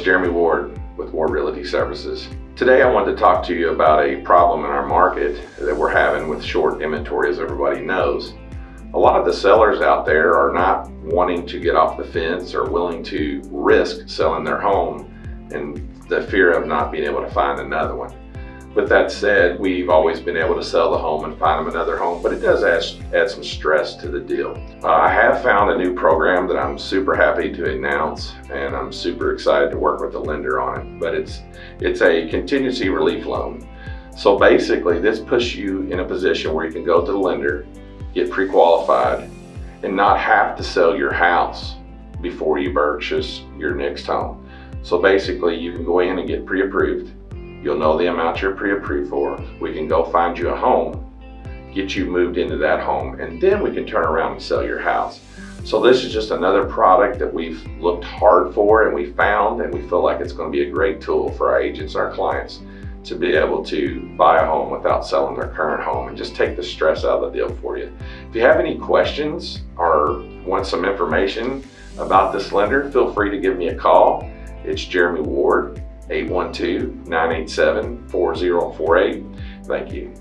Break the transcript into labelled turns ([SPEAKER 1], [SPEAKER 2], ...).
[SPEAKER 1] Jeremy Ward with Ward Realty Services. Today I wanted to talk to you about a problem in our market that we're having with short inventory as everybody knows. A lot of the sellers out there are not wanting to get off the fence or willing to risk selling their home and the fear of not being able to find another one. With that said, we've always been able to sell the home and find them another home, but it does add, add some stress to the deal. Uh, I have found a new program that I'm super happy to announce, and I'm super excited to work with the lender on it. But it's it's a contingency relief loan. So basically, this puts you in a position where you can go to the lender, get pre-qualified, and not have to sell your house before you purchase your next home. So basically, you can go in and get pre-approved You'll know the amount you're pre-approved for. We can go find you a home, get you moved into that home, and then we can turn around and sell your house. So this is just another product that we've looked hard for and we found and we feel like it's going to be a great tool for our agents, our clients to be able to buy a home without selling their current home and just take the stress out of the deal for you. If you have any questions or want some information about this lender, feel free to give me a call. It's Jeremy Ward 812-987-4048. Thank you.